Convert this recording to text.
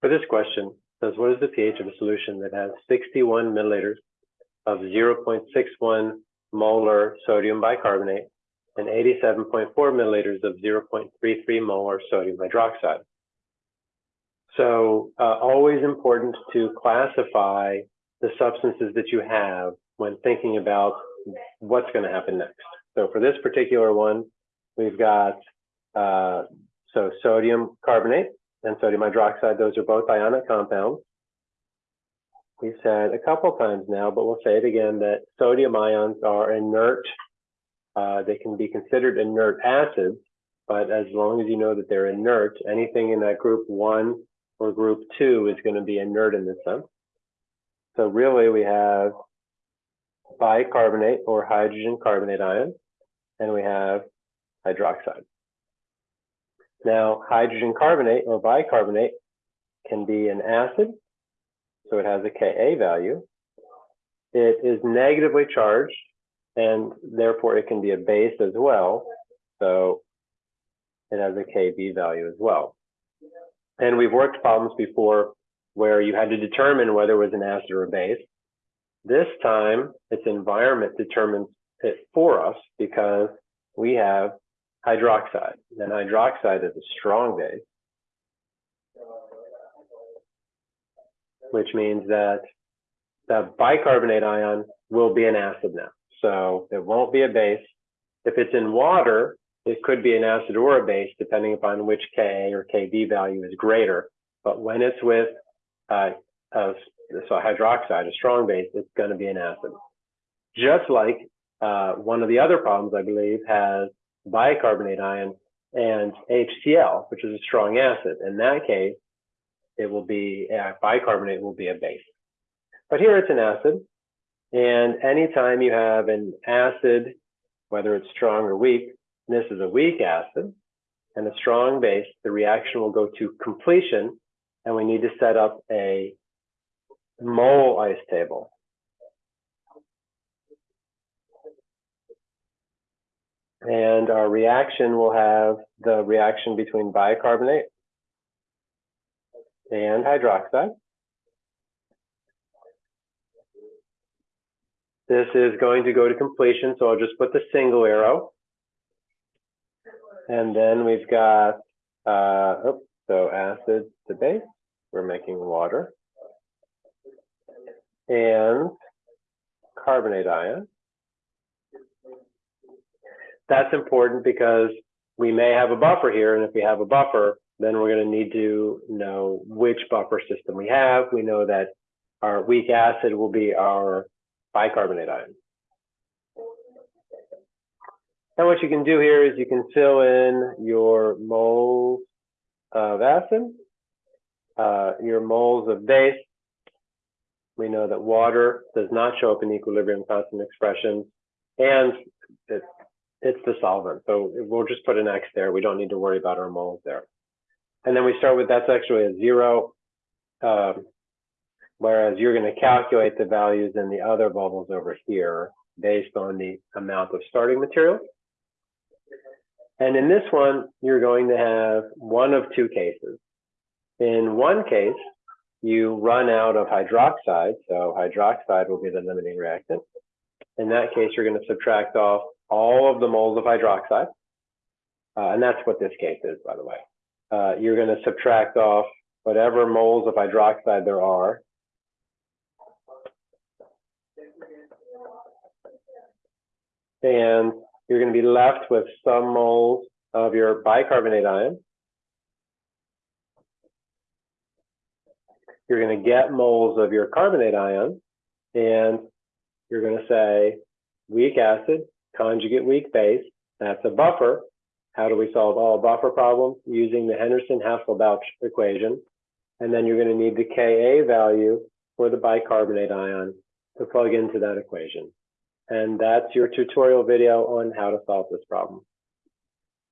For this question, says what is the pH of a solution that has 61 milliliters of 0.61 molar sodium bicarbonate and 87.4 milliliters of 0.33 molar sodium hydroxide. So uh, always important to classify the substances that you have when thinking about what's going to happen next. So for this particular one, we've got uh, so sodium carbonate and sodium hydroxide. Those are both ionic compounds. We've said a couple times now, but we'll say it again, that sodium ions are inert. Uh, they can be considered inert acids, but as long as you know that they're inert, anything in that group one or group two is going to be inert in this sense. So really we have bicarbonate or hydrogen carbonate ion, and we have hydroxide. Now, hydrogen carbonate or bicarbonate can be an acid, so it has a Ka value. It is negatively charged, and therefore it can be a base as well, so it has a Kb value as well. And we've worked problems before where you had to determine whether it was an acid or a base. This time, its environment determines it for us because we have hydroxide. And hydroxide is a strong base, which means that the bicarbonate ion will be an acid now. So it won't be a base. If it's in water, it could be an acid or a base, depending upon which Ka or Kb value is greater. But when it's with uh, uh, so hydroxide, a strong base, it's going to be an acid. Just like uh, one of the other problems, I believe, has bicarbonate ion and HCl, which is a strong acid. In that case, it will be, uh, bicarbonate will be a base. But here it's an acid. And anytime you have an acid, whether it's strong or weak, this is a weak acid and a strong base, the reaction will go to completion and we need to set up a mole ice table. And our reaction will have the reaction between bicarbonate and hydroxide. This is going to go to completion, so I'll just put the single arrow. And then we've got, uh, oh, so acid to base, we're making water. And carbonate ion. That's important because we may have a buffer here, and if we have a buffer, then we're going to need to know which buffer system we have. We know that our weak acid will be our bicarbonate ion. And what you can do here is you can fill in your moles of acid, uh, your moles of base. We know that water does not show up in equilibrium constant expressions, and it, it's the solvent. So we'll just put an X there. We don't need to worry about our moles there. And then we start with that's actually a zero, um, whereas you're going to calculate the values in the other bubbles over here based on the amount of starting material. And in this one, you're going to have one of two cases. In one case, you run out of hydroxide, so hydroxide will be the limiting reactant. In that case, you're going to subtract off all of the moles of hydroxide, uh, and that's what this case is, by the way. Uh, you're going to subtract off whatever moles of hydroxide there are. And you're going to be left with some moles of your bicarbonate ion. You're going to get moles of your carbonate ion, and you're going to say weak acid, conjugate weak base. That's a buffer. How do we solve all buffer problems? Using the Henderson-Hasselbalch equation. And then you're going to need the Ka value for the bicarbonate ion to plug into that equation. And that's your tutorial video on how to solve this problem.